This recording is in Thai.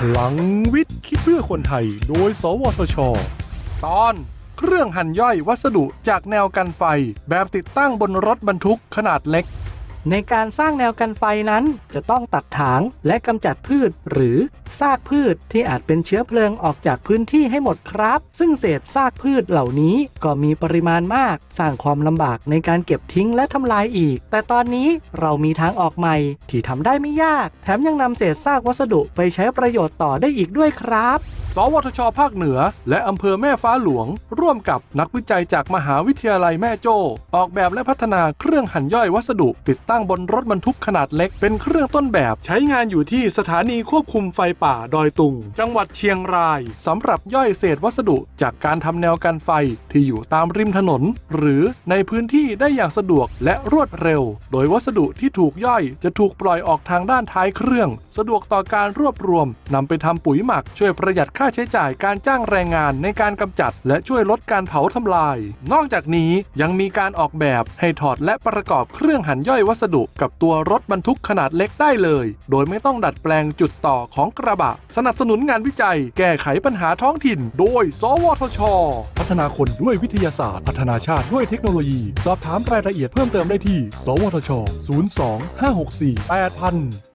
พลังวิทย์คิดเพื่อคนไทย โดย สวทช ตอน เครื่องหั่นย่อยวัสดุจากแนวกันไฟ แบบติดตั้งบนรถบรรทุกขนาดเล็ก ในการสร้างแนวกันไฟนั้นจะต้องตัดถางและกำจัดพืช หรือซากพืชที่อาจเป็นเชื้อเพลิงออกจากพื้นที่ให้หมดครับ ซึ่งเศษซากพืชเหล่านี้ก็มีปริมาณมาก สร้างความลำบากในการเก็บทิ้งและทำลายอีก แต่ตอนนี้เรามีทางออกใหม่ที่ทำได้ไม่ยาก แถมยังนำเศษซากวัสดุไปใช้ประโยชน์ต่อได้อีกด้วยครับ สวทช ภาคเหนือ และอำเภอแม่ฟ้าหลวง ร่วมกับนักวิจัยจากมหาวิทยาลัยแม่โจ้ออกแบบและพัฒนาเครื่องหั่นย่อยวัสดุ ติดตั้งบนรถบรรทุกขนาดเล็กเป็นเครื่องต้นแบบใช้งานอยู่ที่สถานีควบคุมไฟป่าดอยตุง จังหวัดเชียงรายสำหรับย่อยเศษวัสดุจากการทำแนวกันไฟที่อยู่ตามริมถนน หรือในพื้นที่ได้อย่างสะดวกและรวดเร็ว โดยวัสดุที่ถูกย่อยจะถูกปล่อยออกทางด้านท้ายเครื่อง สะดวกต่อการรวบรวมนำไปทำปุ๋ยหมักช่วยประหยัดค่าาใช้จ่ายการจ้างแรงงานในการกำจัด และช่วยลดการเผาทำลาย นอกจากนี้ยังมีการออกแบบให้ถอดและประกอบเครื่องหั่นย่อยวัสดุ กับตัวรถบรรทุกขนาดเล็กได้เลย โดยไม่ต้องดัดแปลงจุดต่อของกระบะ สนับสนุนงานวิจัย แก้ไขปัญหาท้องถิ่น โดย สวทช พัฒนาคนด้วยวิทยาศาสตร์ พัฒนาชาติด้วยเทคโนโลยี สอบถามรายละเอียดเพิ่มเติมได้ที่ สวทช 02 564 8000